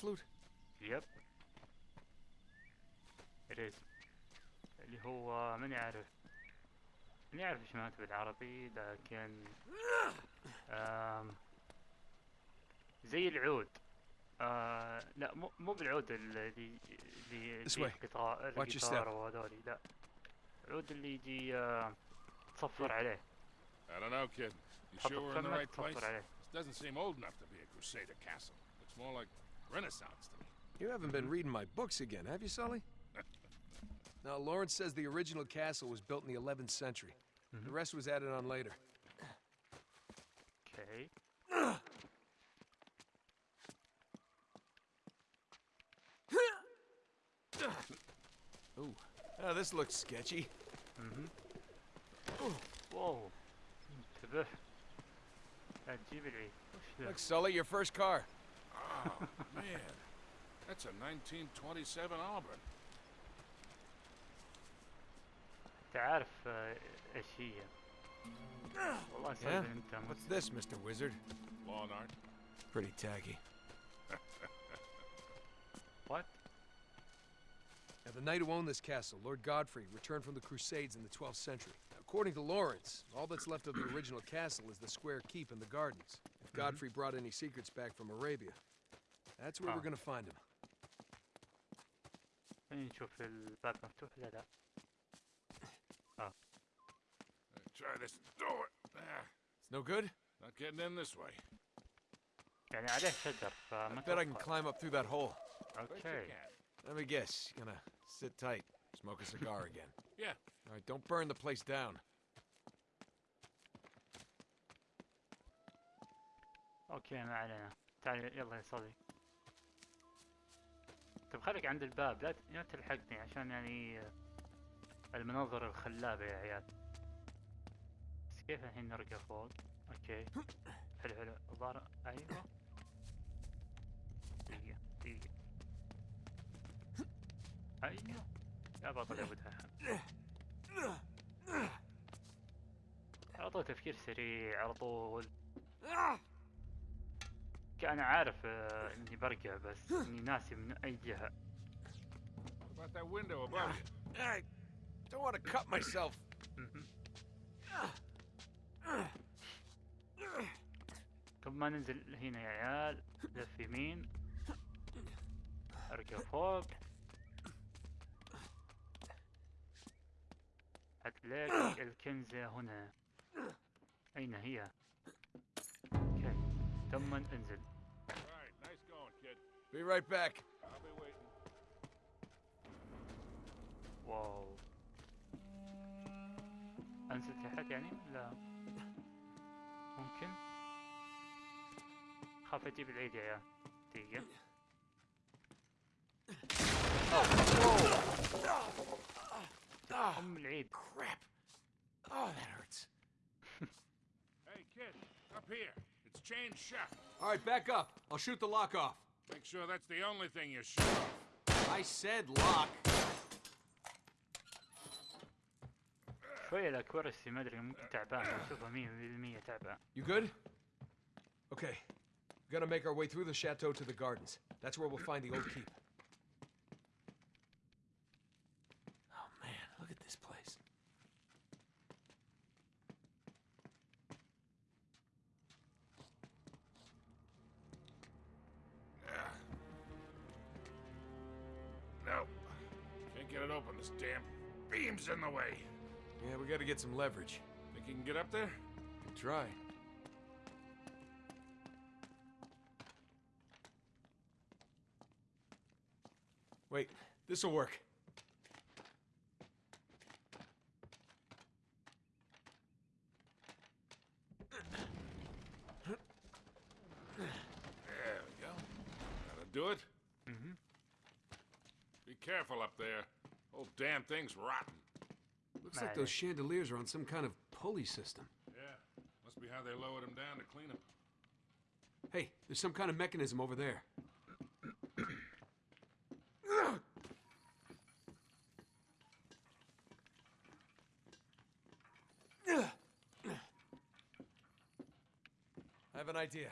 flute? يب it is اللي هو من يعرف من يعرف إيش معناته بالعربي لكن آم زي العود آه لا مو مو بالعود اللي اللي This اللي way. القطار Watch your القطار step. وهذولي لا العود اللي يجي آه تصفر عليه I don't know, kid. You sure we're in the right place? This doesn't seem old enough to be a Crusader castle. Looks more like Renaissance to me. You haven't been reading my books again, have you, Sully? now, Lawrence says the original castle was built in the 11th century. Mm -hmm. The rest was added on later. Okay. Ooh. Oh, this looks sketchy. Mm-hmm. Oh, whoa. Activity. Like Sully, your first car. Oh, man. That's a 1927 Auburn. انت عارف آه، ايش هي والله Yeah? سالفة انت What's this, Mr. Wizard? Law and art. Pretty tacky. وات Now, the knight who owned this castle, Lord Godfrey, returned from the Crusades in the 12th century. According to Lawrence, all that's left of the original castle is the square keep and the gardens. If Godfrey brought any secrets back from Arabia, that's where Ah. we're gonna find him. خلينا نشوف الباب مفتوح لا لا اه Try this door. Ah, It's no good? not getting in this way. يعني عليه شجر فما I bet I can أتوقع. climb up through that hole. Bet you اوكي can. Let me guess, you're gonna sit tight, smoke a cigar again. Yeah. All right, don't burn the place down. اوكي ما علينا تعال يلا يا صديق طيب خليك عند الباب لا تلحقني عشان يعني آه، المناظر الخلابة يا عيال. بس كيف الحين نرقى فوق؟ أوكي. حلو حلو. الظاهر أيوه. دقيقة دقيقة. أيوه. يا بطل يا أبو على طول تفكير سريع على طول. كأنا عارف آه، اني برقع بس اني ناسي من اي جهة. What about that window above you? I don't want to cut myself. قبل ما ننزل هنا يا عيال لف يمين. ارقى فوق. هتلاقي الكنزة هنا. أين هي؟ ثم انزل All right, nice going, kid. Be right back. I'll be waiting. واو انزل تحت يعني لا ممكن خاف اجيب العيد يا عيال دقيقة ام العيد Crap. Oh, that hurts. Hey, kid, up here. It's chained shut. All right, back up. I'll shoot the lock off. Make sure that's the only thing you shoot off. I said lock. شوية الاكورسي ما ادري ممكن تعبان اشوفها 100% تعبان You good? Okay. We're gonna make our way through the chateau to the gardens. That's where we'll find the old keep. Some leverage. Think you can get up there? Try. Wait, this'll work. There we go. That'll do it. Mm-hmm. Be careful up there. Whole damn thing's rotten. Looks like those chandeliers are on some kind of pulley system. Yeah. Must be how they lowered them down to clean them. Hey, there's some kind of mechanism over there. I have an idea.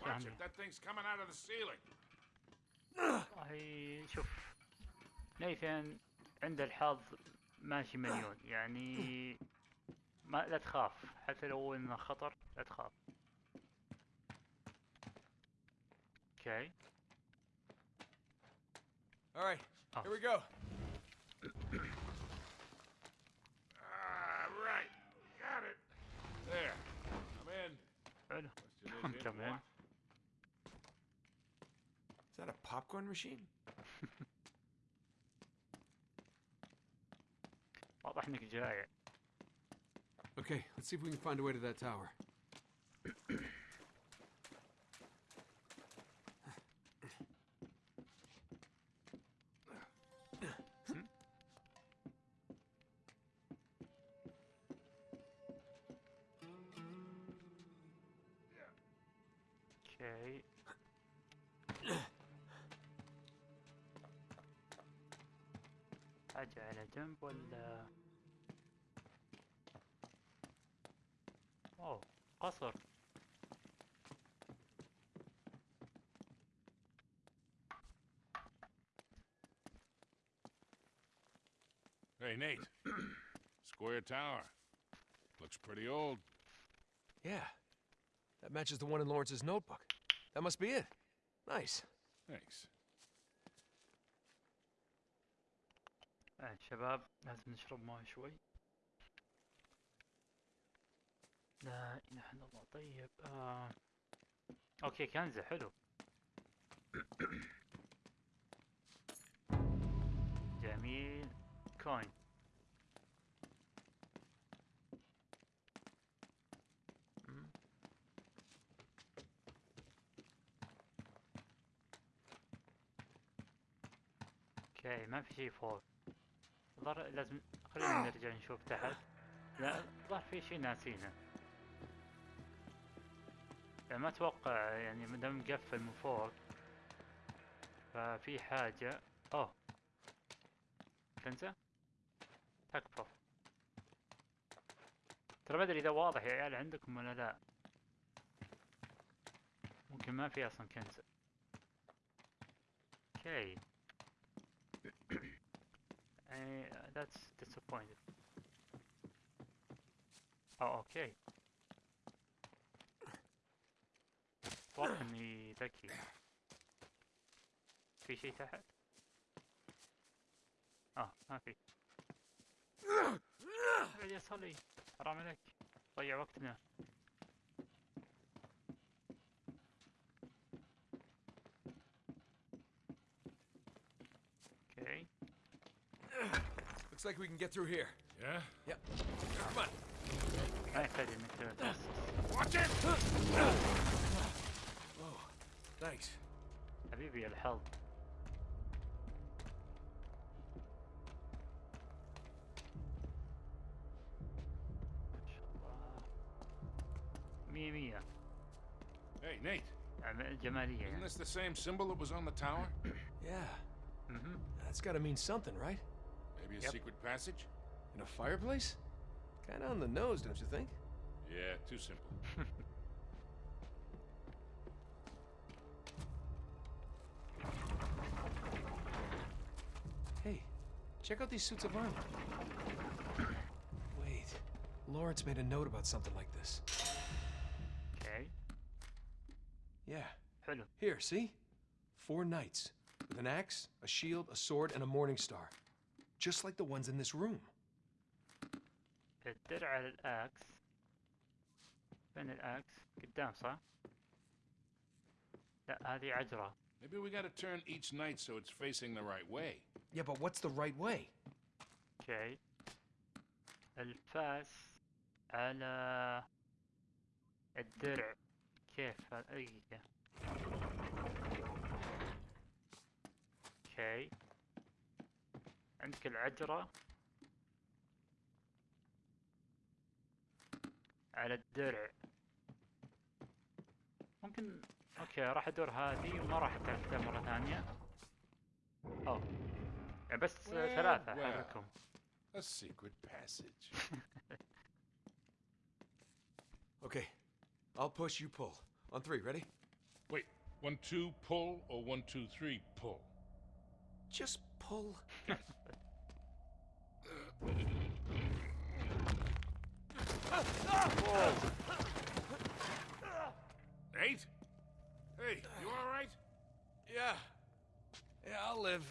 Watch it. That thing's coming out of the ceiling. والله شوف نيثن عنده الحظ ماشي مليون يعني ما لا تخاف حتى لو انه خطر لا تخاف أوكي All right, Oh. here we go. Ah, right. Got it. There. I'm in Come in. what? Is that a popcorn machine? واضح انك جايع Okay, let's see if we can find a way to that tower. Nate. Square Tower. Looks pretty old. Yeah, that matches the one in Lawrence's notebook. That must be it. Nice. Thanks. آه شباب لازم نشرب مويه شوي لا اله الا الله طيب آه. اوكي كنزة حلو جميل كوين ما في شيء فوق الظاهر لازم خلينا نرجع نشوف تحت. لا الظاهر في شيء ناسينه يعني ما أتوقع يعني ما دام مقفل من فوق ففي حاجة. أوه. كنزة تكفى. ترى ما أدري إذا واضح يا عيال عندكم ولا لا. ممكن ما في أصلا كنزة أوكي. Uh, that's disappointing. Oh, okay. واضح اني ذكي. في شيء تحت؟ اه ما في. ابعد يا صلي حرام عليك ضيع وقتنا. Looks like we can get through here. Yeah? Yep. Come on. ما يحتاج انك تتوسط. Watch it! Oh, thanks. حبيبي الحظ ما شاء الله مية مية Hey, Nate. عم- جمالية Isn't يعني this the same symbol that was on the tower? Yeah, مهم. that's gotta mean something, right? Maybe a yep. secret passage? in a fireplace? Kinda on the nose, don't you think? Yeah, too simple. hey, check out these suits of armor. Wait, Lawrence made a note about something like this. Okay. Yeah. Here, see? Four knights, with an axe, a shield, a sword, and a morning star just like the ones in this room. Maybe we gotta turn each knight so it's facing the right way. Yeah, but what's the right way? Okay. الفاس على الدرع كيف دقيقة. Okay. عندك العجرة على الدرع ممكن أوكي راح ادور هذه وما راح اتاكدها مرة ثانية اوه يعني بس Well, ثلاثة well. حقكم A secret passage. Okay, I'll push, you pull. On three, ready? Wait, one, two, pull, or one, two, three, pull? Just pull. Nate? Hey, you alright? Yeah. Yeah, I'll live.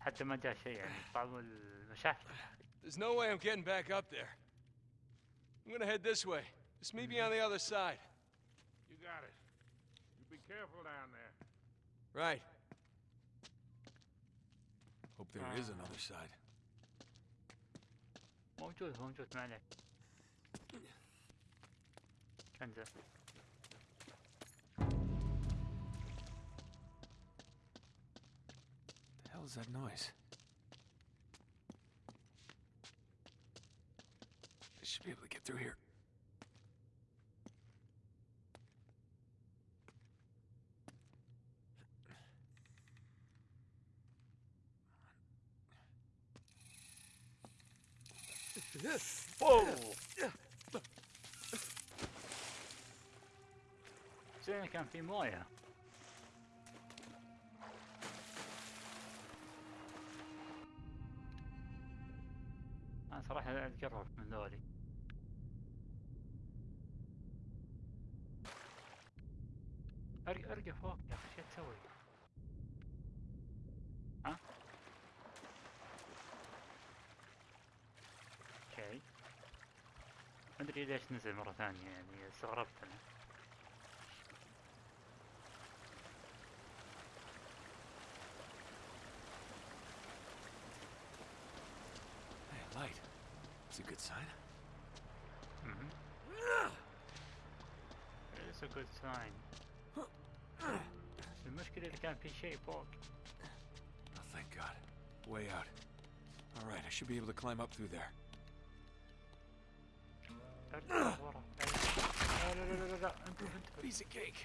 حتى ما جاء شيء يعني بعض المشاكل There's no way I'm getting back up there. I'm gonna head this way. Just meet me on the other side. You got it. You be careful down there. Right. There is another side. Homcsút, The hell is that noise? I should be able to get through here. اوه زين كان في مويه أنا صراحة اتقرب من ذولي ارقى ارقى فوق يا أخي شو تسوي؟ ها؟ أوكي ما ادري ليش نزل مرة ثانية يعني استغربت أنا Hey, light. It's a good sign. Mhm. It's a good sign. المشكلة اللي كان في شيء فوق Oh, thank God. Way out. All right, I should be able to climb up through there. ارجع ورا لا لا لا لا لا انتبه انتبه Piece of cake.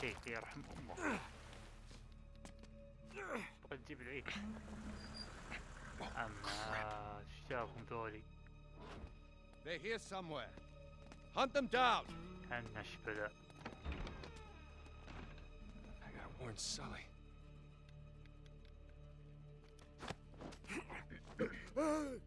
شيء يرحم أمك تبغى تجيب العيد اما إيش جابهم ذولي They're here somewhere. Hunt them down. كان نشبذة I gotta warn Sully. And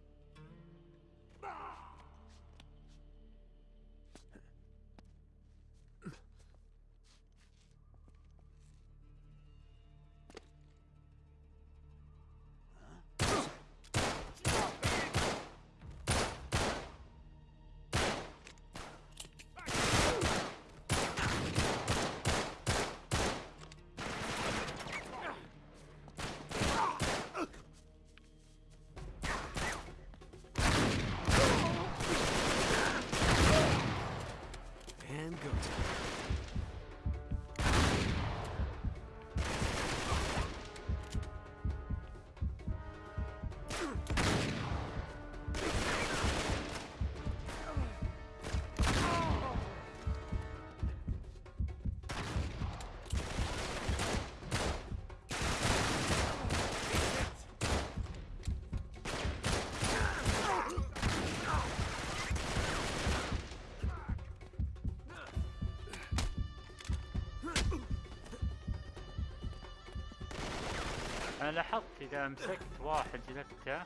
أنا لاحظت إذا مسكت واحد جلدته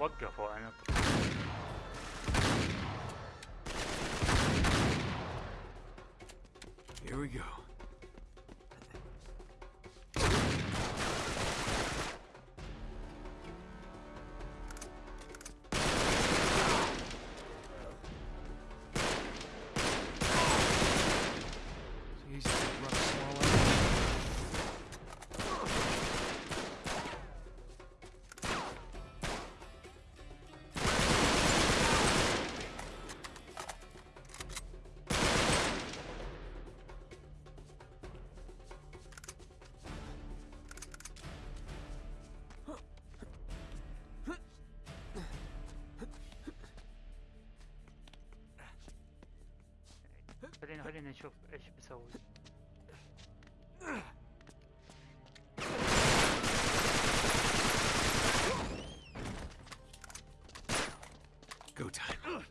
وقفوا عن Here we go. خلينا خلينا نشوف ايش بسوي Go time. Okay.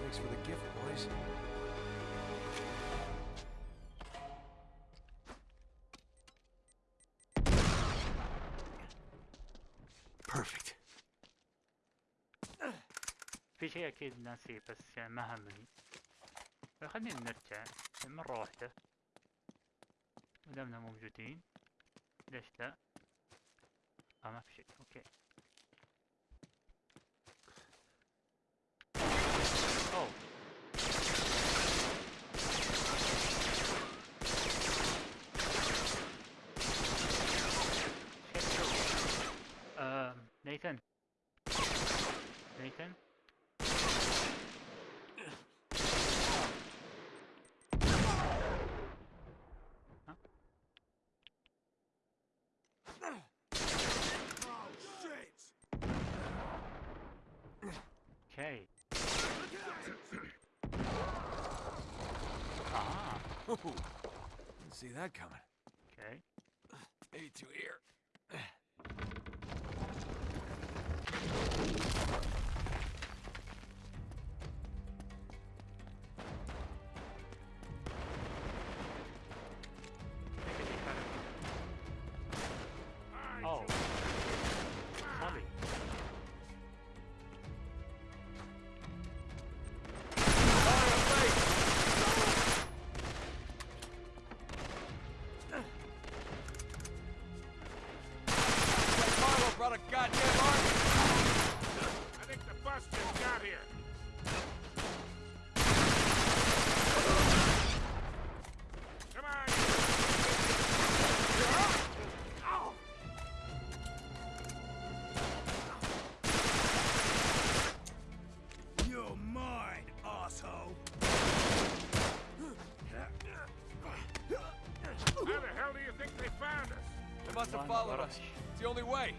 Thanks for the gift, boys. Perfect. في شيء أكيد ناسيه بس يعني ما همني خلينا نرجع. مرة واحدة مدامنا موجودين. ليش لا؟ آه ما في شيء. أوكي. أوه. See that coming. Only way.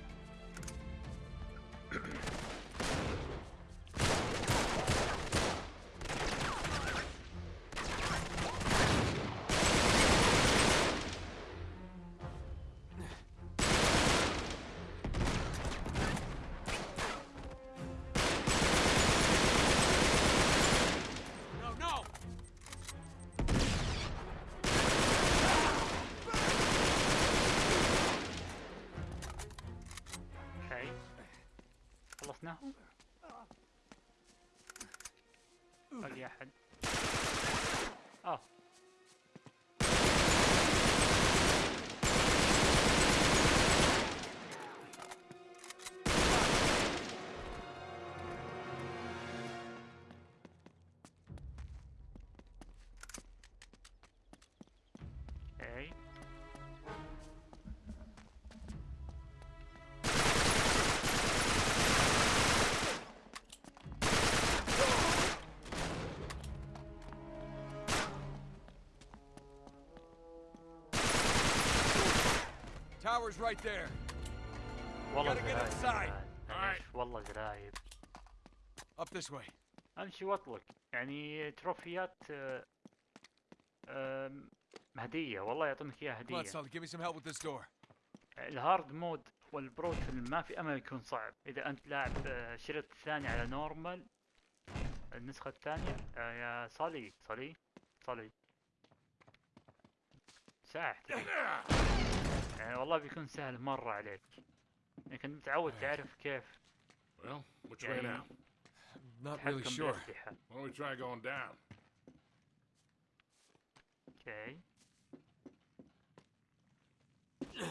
أوكي Tower's right there. والله gotta get زرايب. بعد. معليش، والله زرايب Up this way. أمشي وأطلق يعني تروفيات آه، آم، هدية والله يعطونك إياها هدية. الهارد مود والبرو فيلم ما في أمل يكون صعب إذا أنت لاعب آه، شريط الثاني على نورمال النسخة الثانية آه، يا صالي صالي صالي ساعة يعني والله بيكون سهل مرة عليك لكن متعود تعرف كيف Well, which way يعني now? Not really sure. Why don't we try going down?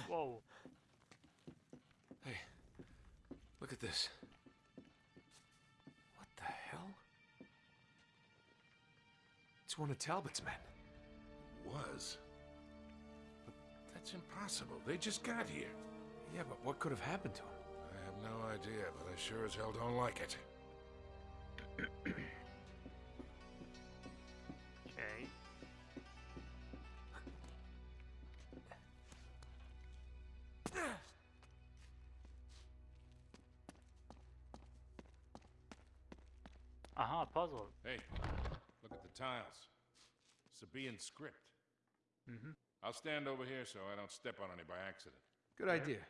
Whoa. Hey, look at this. What the hell? It's one of Talbot's men. Was? But that's impossible. They just got here. Yeah, but what could have happened to him? I have no idea, but I sure as hell don't like it. Sabaean script. Mm -hmm. I'll stand over here so I don't step on any by accident. Good idea.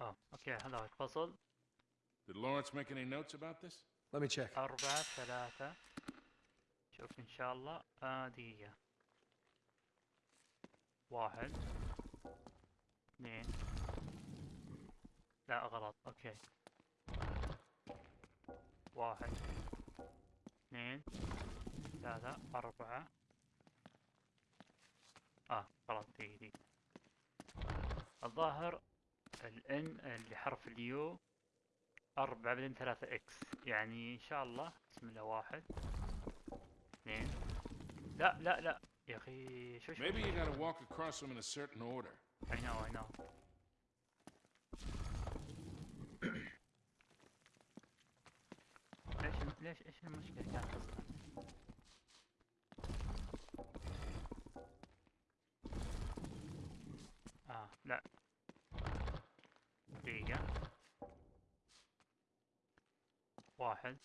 Oh, okay, هلا الفصل. Did Lawrence make any notes about this? Let me check. أربعة ثلاثة. شوف إن شاء الله. واحد. اثنين. لا غلط. أوكي. واحد. اثنين. ثلاثة. أربعة. آه غلط. دي دي الظاهر الان اللي حرف اليو أربعة بعدين ثلاثة إكس يعني إن شاء الله. بسم الله واحد. اثنين. لا لا لا. يا أخي شو شو؟ Maybe you gotta walk across them in a certain order. I know I know. ليش إيش المشكلة؟ كانت أصلا؟ آه لا. دقيقة. واحد.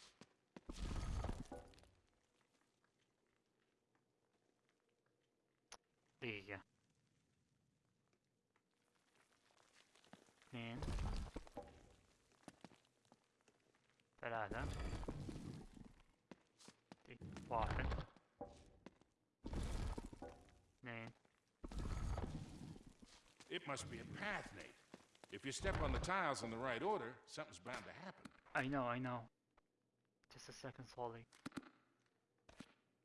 دقيقة. اثنين. ثلاثة. دي- واحد اثنين It must be a path, Nate. If you step on the tiles in the right order, something's bound to happen. I know I know just a second slowly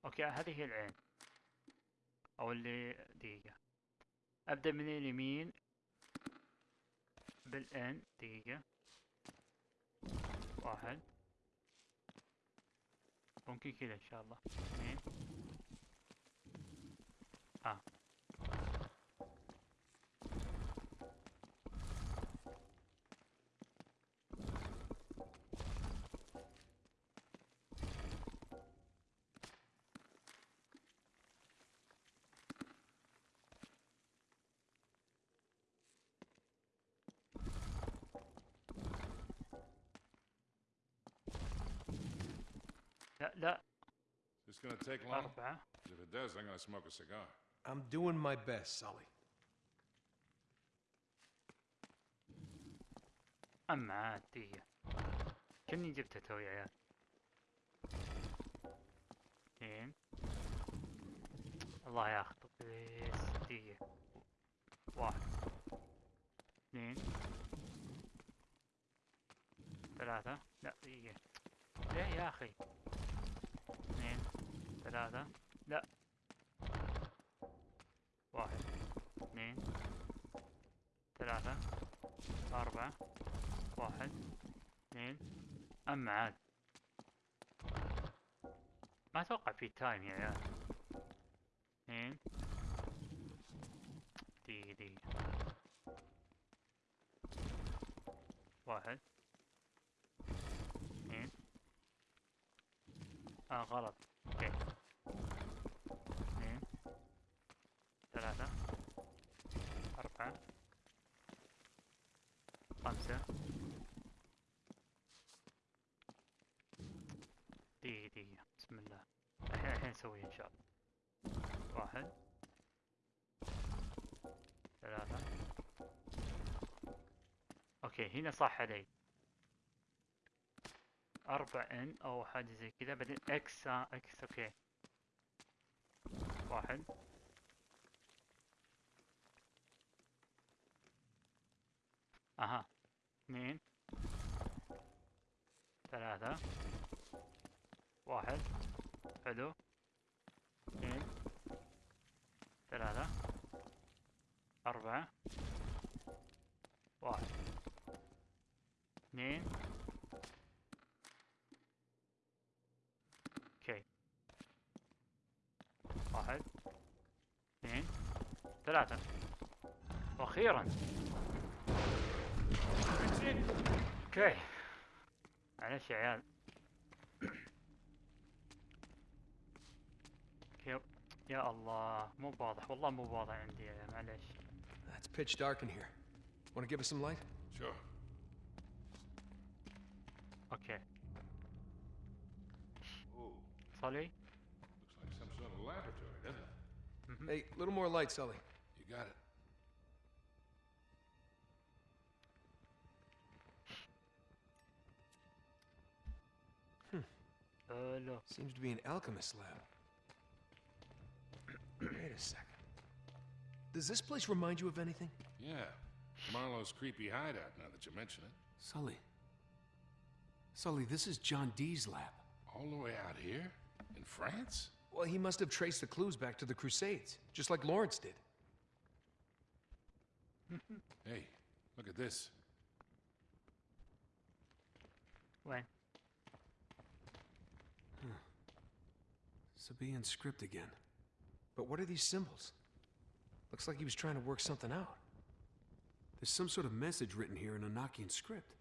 اوكي هذه هي العين او اللي دقيقة ابدأ من اليمين بالان دقيقة واحد ممكن كذا إن شاء الله. اثنين آه. لا this gonna take long? أربعة. If it does, I'm gonna smoke a cigar. I'm doing my best, Sully. أما عاد كني جبتها توي يا عيال؟ اثنين الله ياخذ بس دقيقة. واحد. اثنين. ثلاثة. لا دقيقة. ليه يا أخي؟ اثنين ثلاثة. لا. واحد اثنين ثلاثة أربعة واحد اثنين. أما عاد. ما أتوقع في تايم يا عيال. اثنين. دقيقة دقيقة. واحد اثنين آه غلط. أوكي. اثنين. ثلاثة. أربعة. خمسة. دقيقة دقيقة. بسم الله. الحين الحين نسويها إن شاء الله. واحد. ثلاثة. أوكي هنا صح علي. 4 إن أو حاجة زي كذا بعدين إكس إكس أوكي. واحد. أها. اثنين. ثلاثة. واحد. حلو. ثلاثة وأخيرا أوكي معلش يا عيال أوكي يا الله مو واضح والله مو واضح عندي معلش It's pitch dark in here. Want to give us some light? Sure. أوكي Ooh, صلي looks like some sort of laboratory, doesn't it? Hey, a little more light, Sully. You got it. Hmm. Uh, no. Seems to be an alchemist lab. Wait a second. Does this place remind you of anything? Yeah. Marlowe's creepy hideout, now that you mention it. Sully. Sully, this is John Dee's lab. All the way out here? In France? Well, he must have traced the clues back to the Crusades, just like Lawrence did hey, look at this. What? Huh. Sabaean script again. But what are these symbols? Looks like he was trying to work something out. There's some sort of message written here in Enochian script.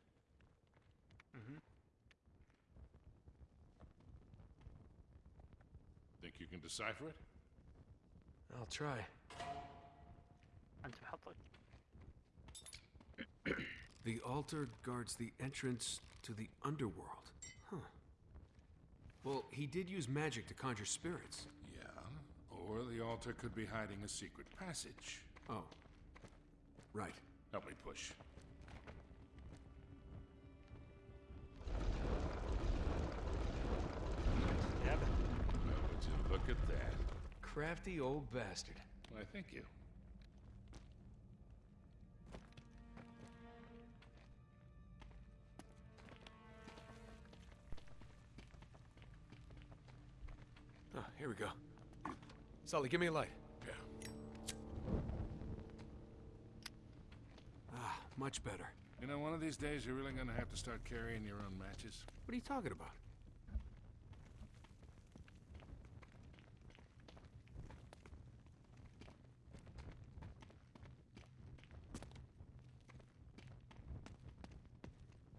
Mm-hmm. Think you can decipher it? I'll try. The altar guards the entrance to the underworld. Huh. Well, he did use magic to conjure spirits. Yeah, or the altar could be hiding a secret passage. Oh. Right. Help me push. Yep. Would you look at that? Crafty old bastard. Why, thank you. Sully, give me a light. Yeah. Ah, much better. You know, one of these days you're really gonna have to start carrying your own matches. What are you talking about?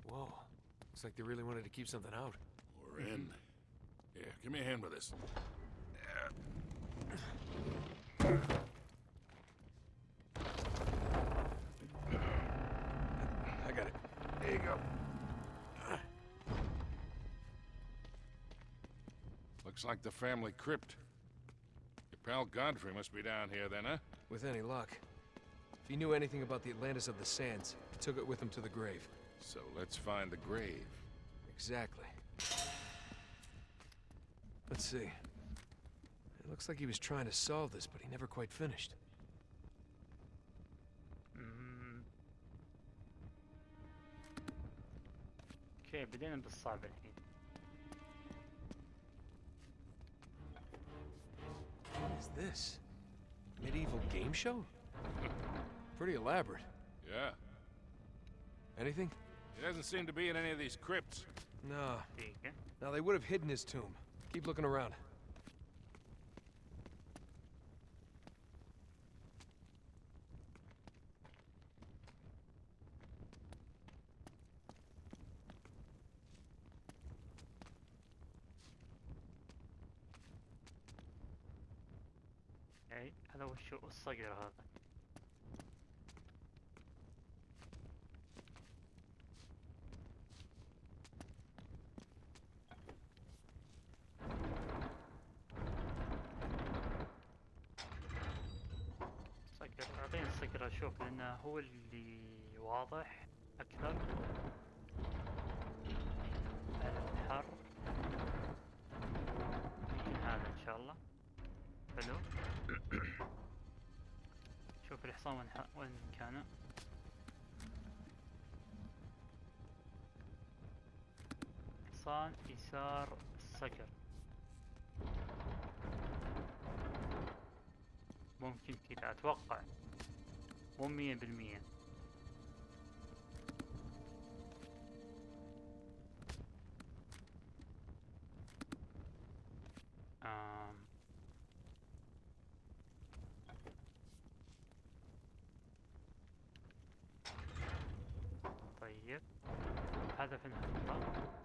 Whoa. Looks like they really wanted to keep something out. We're in. Here, give me a hand with this. I got it. There you go. Looks like the family crypt. Your pal Godfrey must be down here then, huh? With any luck. If he knew anything about the Atlantis of the Sands, he took it with him to the grave. So let's find the grave. Exactly. Let's see. It looks like he was trying to solve this, but he never quite finished. مم. اوكي بدينا بالصعب الحين What is this? Medieval game show? Pretty elaborate. Yeah. Anything? He doesn't seem to be in any of these crypts. No. دقيقة Now they would have hidden his tomb. Keep looking around. 싸기를 하다 حصان يسار الصقر ممكن كذا أتوقع. مو مية بالمية. طيب. هذا في نحطه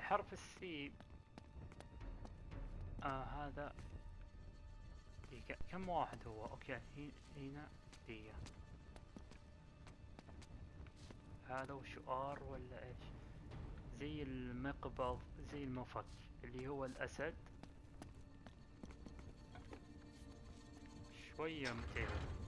حرف السي آه هذا. دقيقة كم واحد هو؟ أوكي هي- هنا دقيقة. هذا وش آر ولا إيش؟ زي المقبض زي المفك اللي هو الأسد. شوية متعبة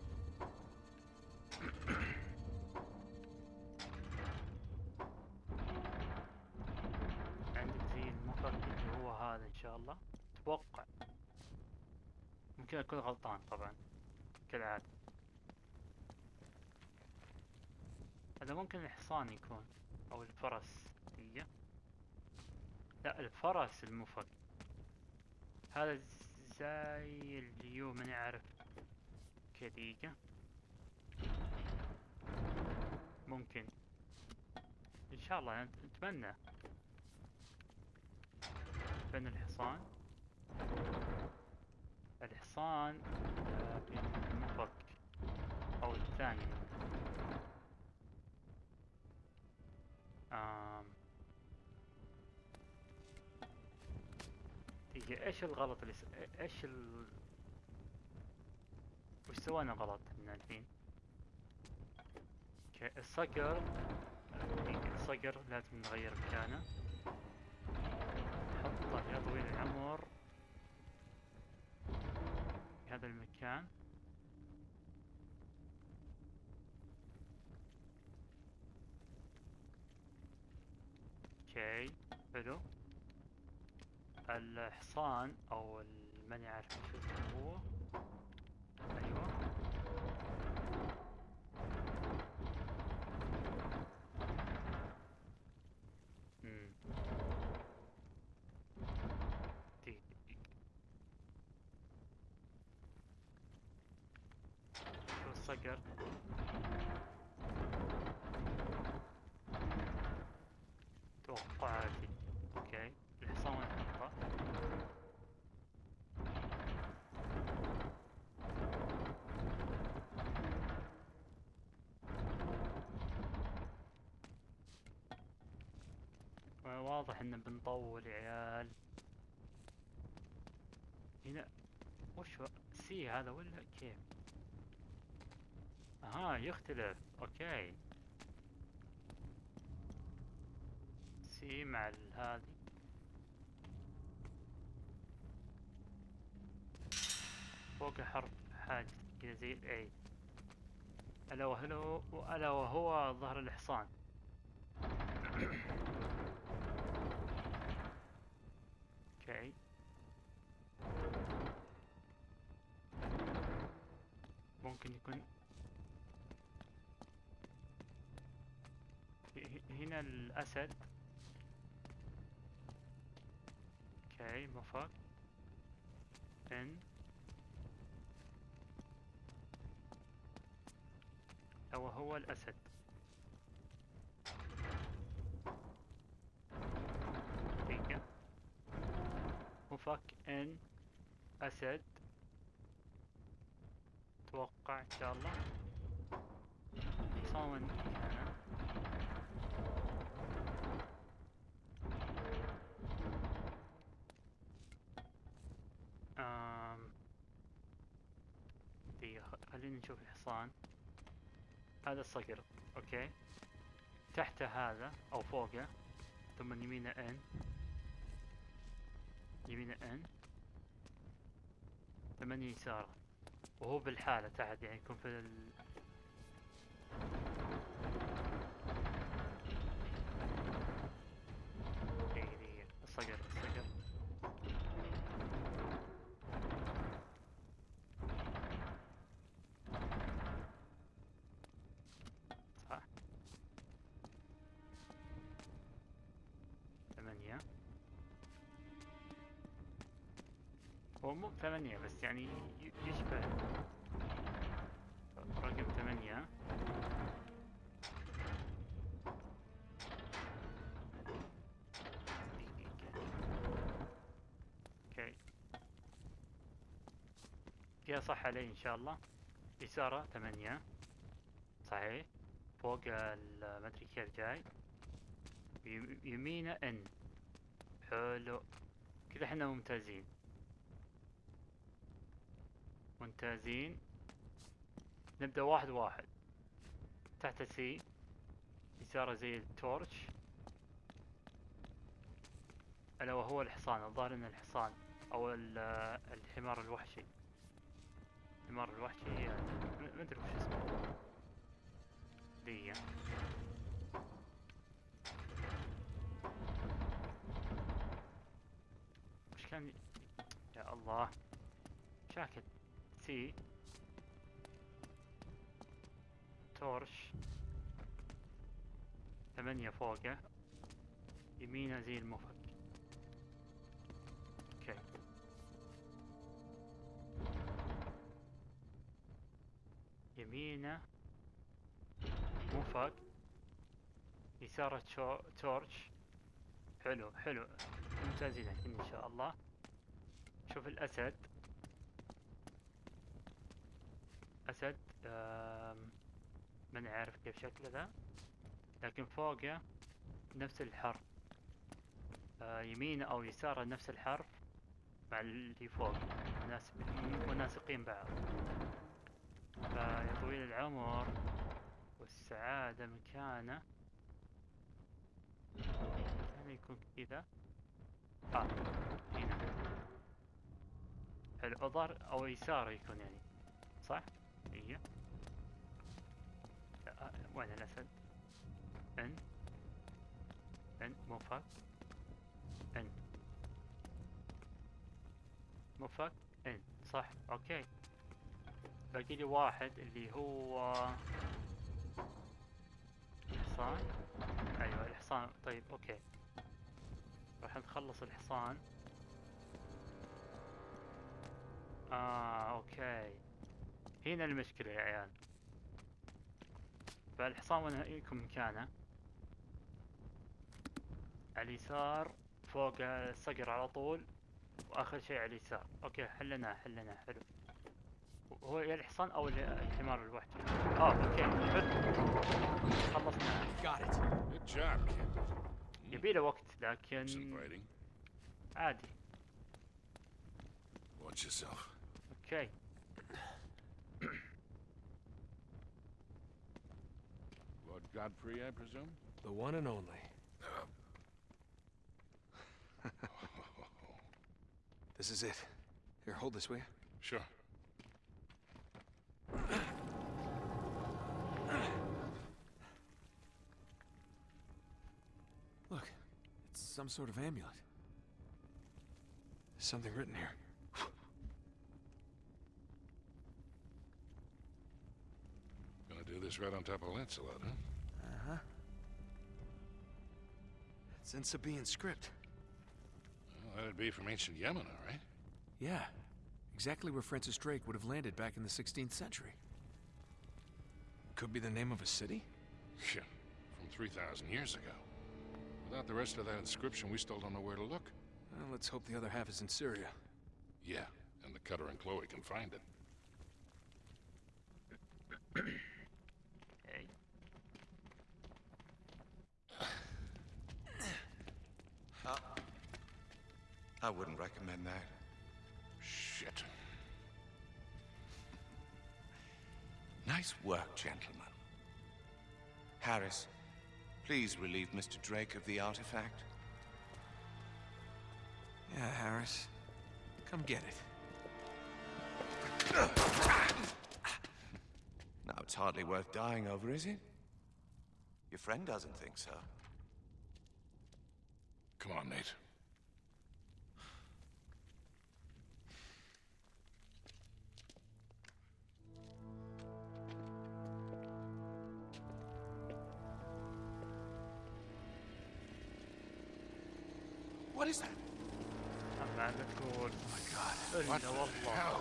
ممكن أكون غلطان طبعا كالعادة. هذا ممكن الحصان يكون أو الفرس. هي لا الفرس المفك هذا زي اليو ماني عارف كديقة ممكن. إن شاء الله نت- نتمنى بين الحصان. الحصان آه، بالمفك أو الثاني آم. إيش الغلط اللي س... إيش ال وش سوينا غلط إحنا الحين؟ أوكي الصقر الصقر لازم نغير مكانه نحطه يا طويل العمر في هذا المكان. أوكي حلو. الحصان أو ال- ماني عارف شو هو. أيوه مم. دقيقة دقيقة. شو الصقر توقعاتي أوكي الحصان وين نحطه واضح إن بنطول يا عيال. هنا وش؟ سي هذا ولا كيف أها يختلف. أوكي. سي مع هذه. فوق حرف حاجة كذا زي الاي ألا وهو ألا وهو ظهر الحصان أوكي ممكن يكون هنا الأسد أوكي مفك ان أو هو الأسد دقيقة مفك إن أسد. أتوقع إن شاء الله. دقيقة خ- خلينا نشوف الحصان. هذا الصقر أوكي. تحته هذا أو فوقه. ثم يمينه إن. يمينه ان ثم يسارة. وهو بالحالة تحت يعني يكون في ال... دقيقة دقيقة الصقر. مو ثمانية بس يعني يشبه. رقم ثمانية. أوكي. يا صح علي إن شاء الله. يسارة ثمانية. صحيح. فوق ال- ما أدري كيف جاي. يم- يمينه ان حلو. كذا إحنا ممتازين. ممتازين. نبدأ واحد واحد. تحت سي يساره زي التورش. ألا وهو الحصان الظاهر إنه الحصان ال- الحمار الوحشي. الحمار الوحشي يعني ما أدري وش اسمه. دي وش كان؟ يا الله. شاكل سي تورش ثمانية فوقة. يمينة زي المفك. أوكي يمينة. مفك. يسارة تورش حلو حلو. ممتازين إن شاء الله. شوف الأسد. أسد آم، ما نعرف كيف شكله ذا. لكن فوقه نفس الحرف. آه، يمينه أو يساره نفس الحرف مع اللي فوق. مناسقين بعض. فيا طويل العمر والسعادة مكانه. مكانه يكون كذا؟ آه هنا. حلو أو يساره يكون يعني صح؟ هي وين الأسد؟ إن. إن موفق إن. موفق إن صح أوكي. باقي لي واحد اللي هو الحصان. أيوة الحصان. طيب أوكي. راح نخلص الحصان. آه أوكي. هنا المشكلة يا عيال. فالحصان وين يكون مكانه؟ على اليسار فوق الصقر على طول وآخر شيء على اليسار. أوكي حلناه حلناه حلو. هو يا الحصان أو ال- الحمار الوحشي آه أوكي حلو. خلصنا. يبي له وقت لكن. عادي. أوكي. Godfrey, I presume? The one and only. This is it. Here, hold this, will you? Sure. Look, it's some sort of amulet. There's something written here. Gonna do this right on top of Lancelot, huh? It's in Sabaean script. Well, that'd be from ancient Yemen, all right? Yeah, exactly where Francis Drake would have landed back in the 16th century. Could be the name of a city? Yeah, from 3,000 years ago. Without the rest of that inscription, we still don't know where to look. Well, let's hope the other half is in Syria. Yeah, and the Cutter and Chloe can find it. I wouldn't recommend that. Shit. Nice work, gentlemen. Harris, please relieve Mr. Drake of the artifact. Yeah, Harris. Come get it. Now, it's hardly worth dying over, is it? Your friend doesn't think so. Come on, Nate. What is that? A manticore. Oh my god. Oh, what, the hell?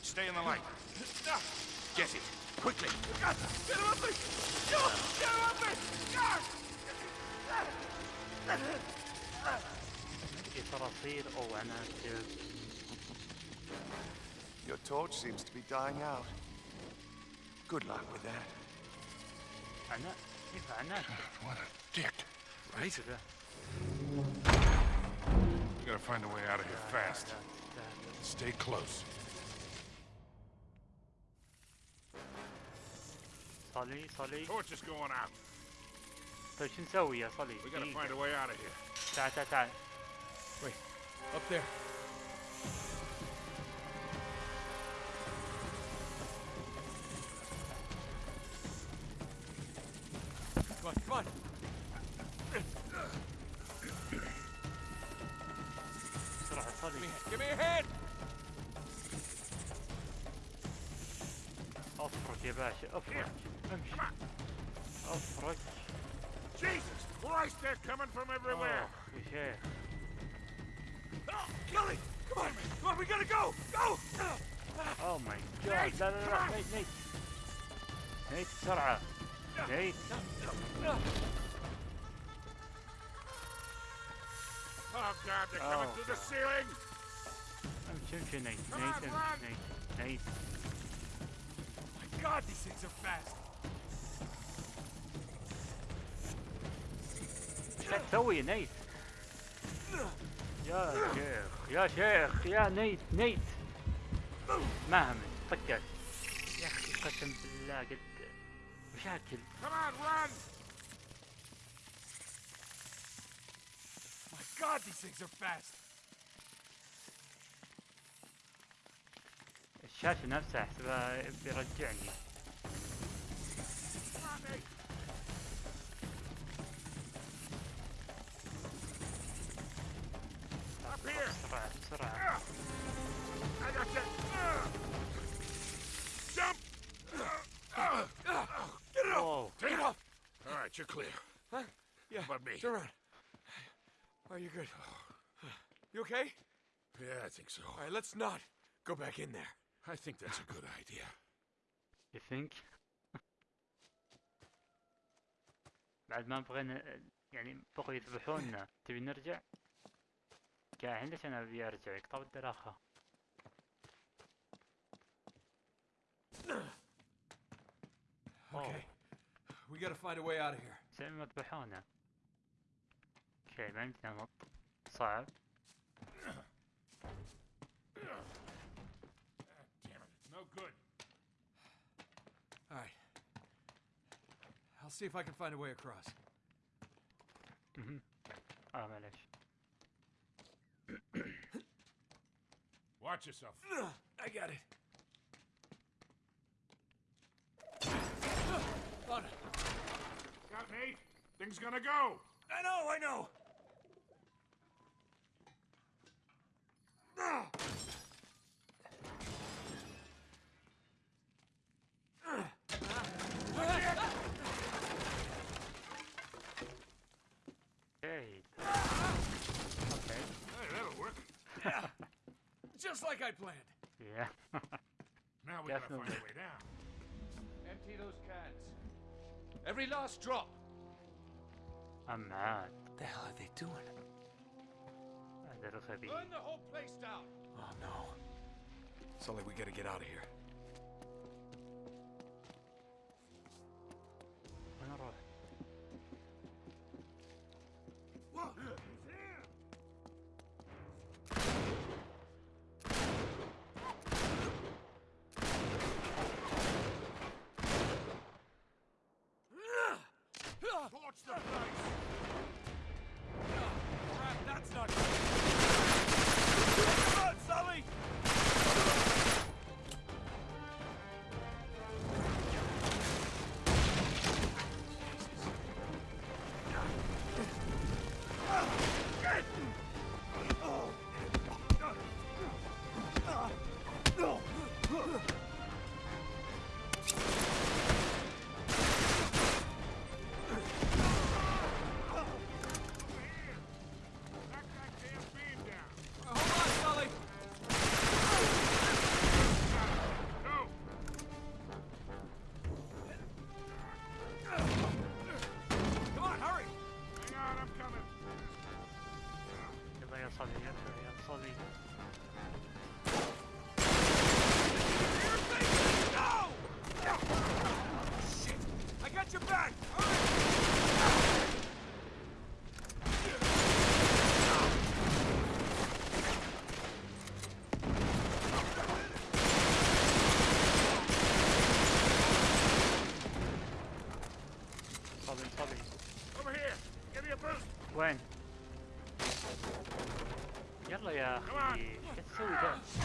Stay in the light. Get it. Quickly. Get him off me! Get him off me! God! Your torch seems to be dying out. Good luck with that. Anna, what a dick. Right? كذا We gotta find a way out of here fast. لا تستاهل. Stay close. صلي صلي Torch is going out. طيب شو نسوي يا صلي؟ We gotta دقيقة. find a way out of here. تعال تعال تعال Wait, up there. باشا افرك امشي افرك Jesus Christ, they're coming from everywhere. اخ يا شيخ Kelly, come on, come on, we gotta go, go. اوه ماي جاد لا لا لا نيت نيت نيت بسرعة نيت Oh God, they're coming Oh, through the God. ceiling. امشي امشي نيت Come نيت on, امشي run. نيت نيت My God, these things are fast. ايش قاعد تسوي يا نيت يا شيخ يا شيخ يا نيت نيت ما همت فكر يا اخي قسم بالله قد مشاكل Come on, run. My God, these things are fast. الشاشة نفسها احسبها بيرجعني Come on, Nate. Up here. بسرعة بسرعة I got you. Jump. Get it up. اوه Take Get it up. All right, you're clear. Huh? Yeah. About me. Turn around. Are you good? You okay? Yeah, I think so. All right, let's not go back in there. I think that's a good idea. You think? بعد ما بغينا يعني بغوا يذبحونا تبي نرجع؟ قاعد ليش أنا أبي أرجع يقطع الدراخة. Okay. We gotta find a way out of here. زي ما ذبحونا. أوكي ما يمدينا ننط صعب. see if I can find a way across. Mhm. Mm ah, -hmm. Watch yourself. I got it. Got it. Got me? Thing's gonna go. I know, I know. Just like I planned. Yeah. now we Definitely. gotta find a way down. Empty those cans. Every last drop. I'm mad. What the hell are they doing? A little heavy. Burn the whole place down. Oh no. Sully, we gotta get out of here. We're not all two then.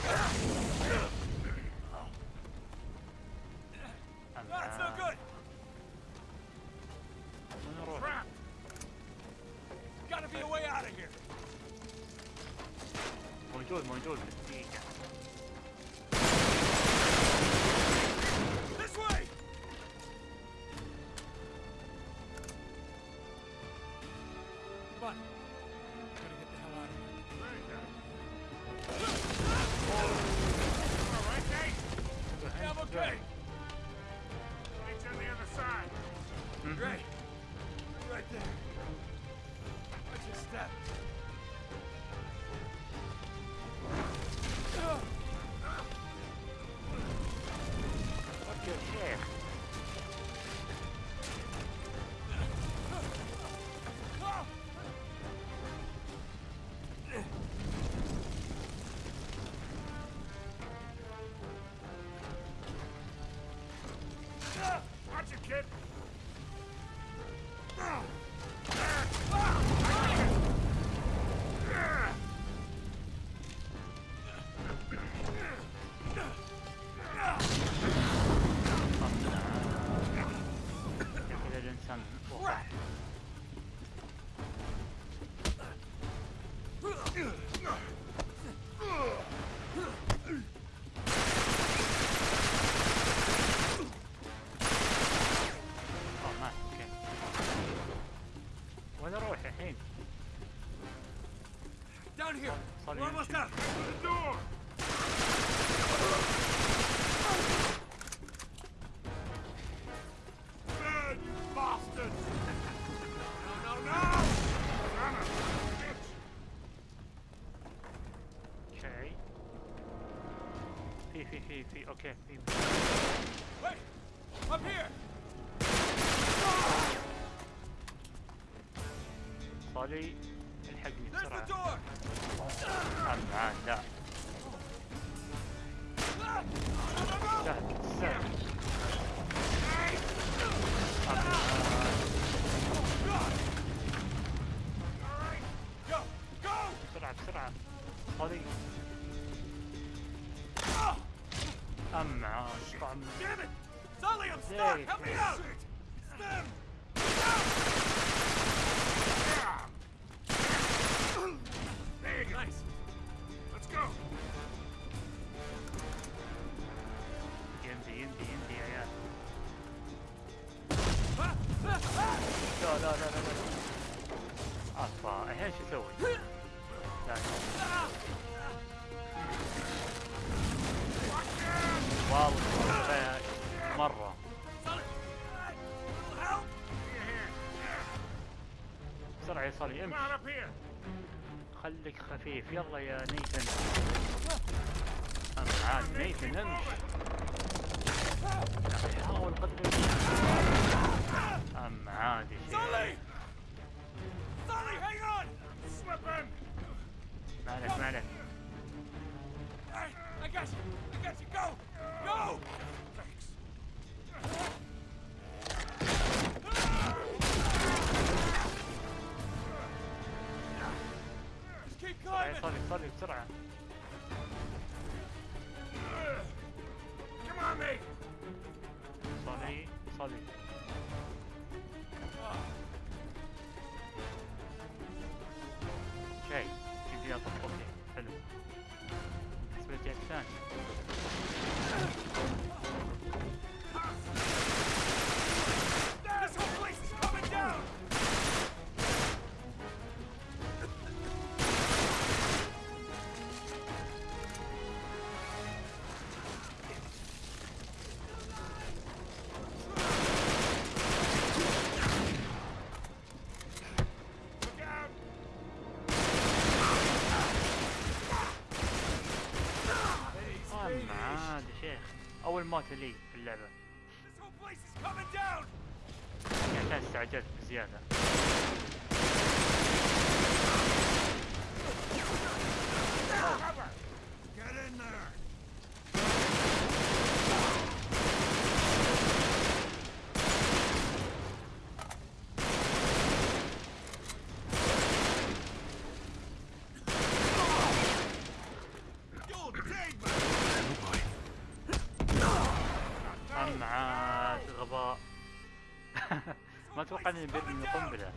on We're almost up! the door! Okay. Wait! Up here! Body حيصل امشي. خليك خفيف. يلا يا نيثن امشي عاد نيثن امشي. حاول قدر أم عادي شيء. ما عليك ما عليك I got you! I got you! Go! بسرعة il-mod li ما توقعني بقنبله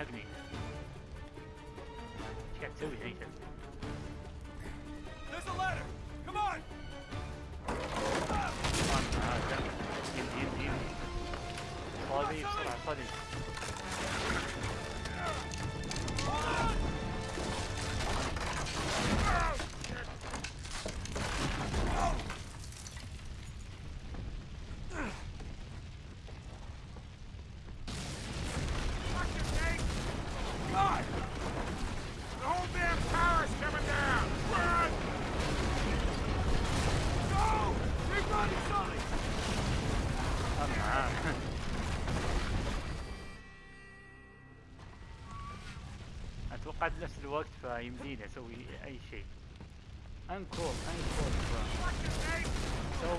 technique. أتوقع بنفس الوقت فيمديني أسوي أي شيء. أنكول أنكول. سو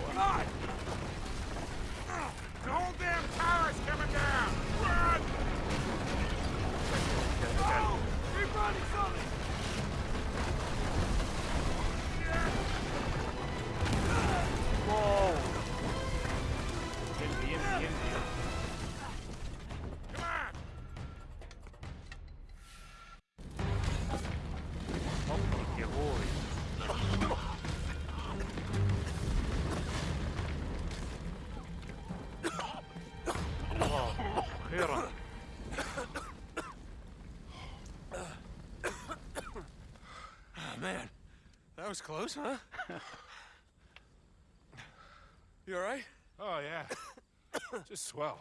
was close, huh? you all right? Oh, yeah. Just swell.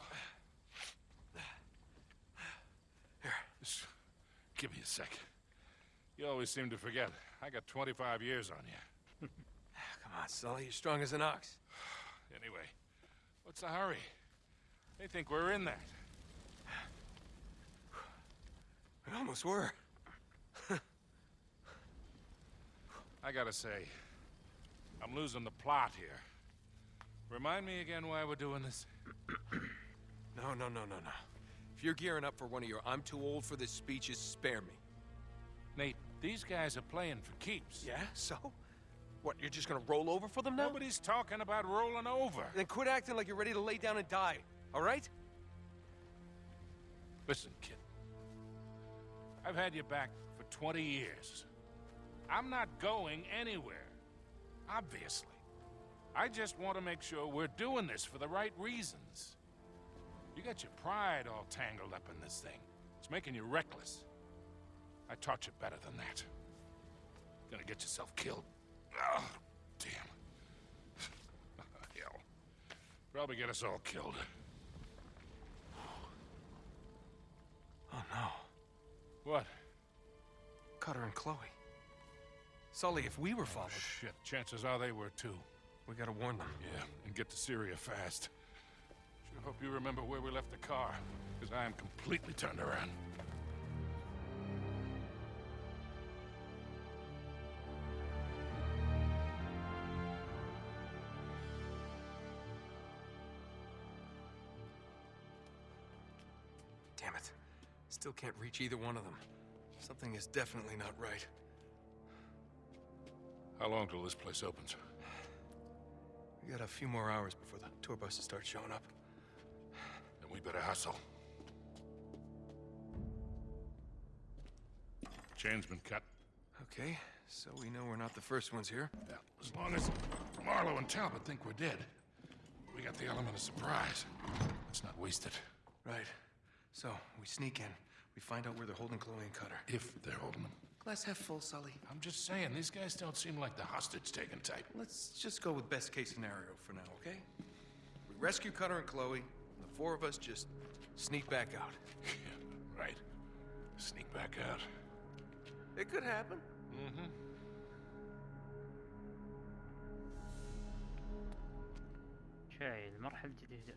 Here, just give me a sec. You always seem to forget. I got 25 years on you. Come on, Sully. You're strong as an ox. Anyway, what's the hurry? They think we're in that. We almost were. I gotta say, I'm losing the plot here. Remind me again why we're doing this? No, no, no, no, no. If you're gearing up for one of your I'm too old for this speeches, spare me. Nate, these guys are playing for keeps. Yeah? So? What, you're just gonna roll over for them now? Nobody's talking about rolling over. Then quit acting like you're ready to lay down and die, all right? Listen, kid. I've had you back for 20 years. I'm not going anywhere. Obviously. I just want to make sure we're doing this for the right reasons. You got your pride all tangled up in this thing. It's making you reckless. I taught you better than that. Gonna get yourself killed. Oh, damn. Hell. Probably get us all killed. Oh, no. What? Cutter and Chloe. Sully, if we were oh, followed, Shit, chances are they were too. we gotta warn them. Yeah, and get to Syria fast. Sure hope you remember where we left the car, because I am completely turned around. Damn it. Still can't reach either one of them. Something is definitely not right. How long till this place opens? We got a few more hours before the tour buses start showing up. Then we better hustle. Chain's been cut. Okay, so we know we're not the first ones here. Yeah, as long as Marlowe and Talbot think we're dead, we got the element of surprise. Let's not waste it. Right. So, we sneak in. We find out where they're holding Chloe and Cutter. If they're holding them. Glass half full, Sully. I'm just saying, these guys don't seem like the hostage-taking type. Let's just go with best case scenario for now, okay? We rescue Cutter and Chloe, and the four of us just sneak back out. Yeah, right. Sneak back out. It could happen. Mm-hmm. اوكي المرحلة الجديدة